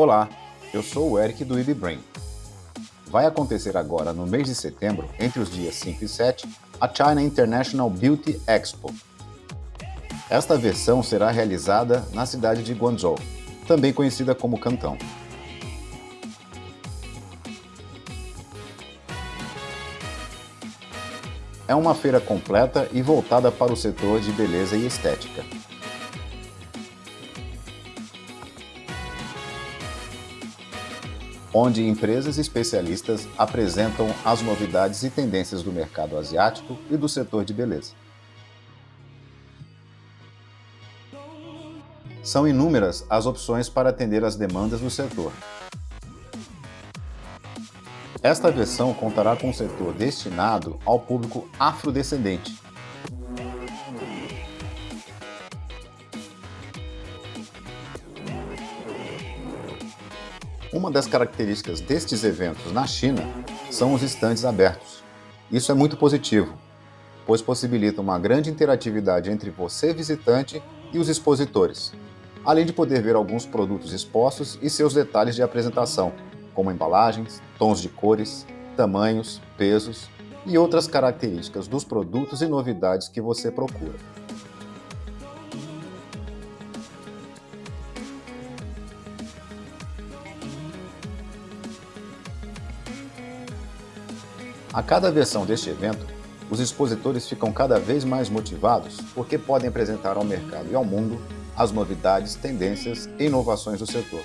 Olá, eu sou o Eric do IBBrain. Vai acontecer agora, no mês de setembro, entre os dias 5 e 7, a China International Beauty Expo. Esta versão será realizada na cidade de Guangzhou, também conhecida como Cantão. É uma feira completa e voltada para o setor de beleza e estética. Onde empresas especialistas apresentam as novidades e tendências do mercado asiático e do setor de beleza. São inúmeras as opções para atender às demandas do setor. Esta versão contará com um setor destinado ao público afrodescendente, Uma das características destes eventos na China são os estandes abertos. Isso é muito positivo, pois possibilita uma grande interatividade entre você, visitante, e os expositores, além de poder ver alguns produtos expostos e seus detalhes de apresentação, como embalagens, tons de cores, tamanhos, pesos e outras características dos produtos e novidades que você procura. A cada versão deste evento, os expositores ficam cada vez mais motivados porque podem apresentar ao mercado e ao mundo as novidades, tendências e inovações do setor.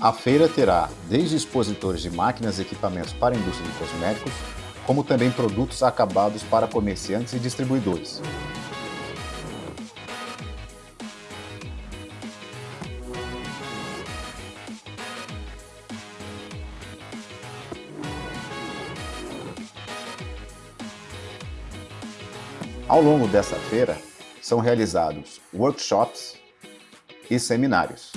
A feira terá desde expositores de máquinas e equipamentos para a indústria de cosméticos, como também produtos acabados para comerciantes e distribuidores. Ao longo dessa feira, são realizados workshops e seminários.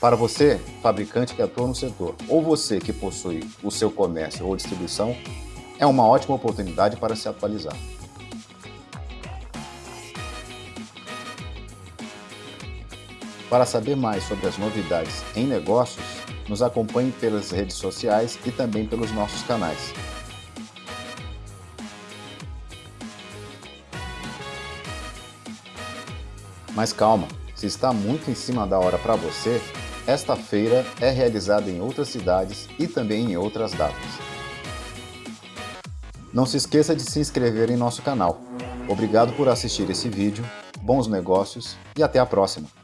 Para você, fabricante que atua no setor, ou você que possui o seu comércio ou distribuição, é uma ótima oportunidade para se atualizar. Para saber mais sobre as novidades em negócios, nos acompanhe pelas redes sociais e também pelos nossos canais. Mas calma, se está muito em cima da hora para você, esta feira é realizada em outras cidades e também em outras datas. Não se esqueça de se inscrever em nosso canal. Obrigado por assistir esse vídeo, bons negócios e até a próxima!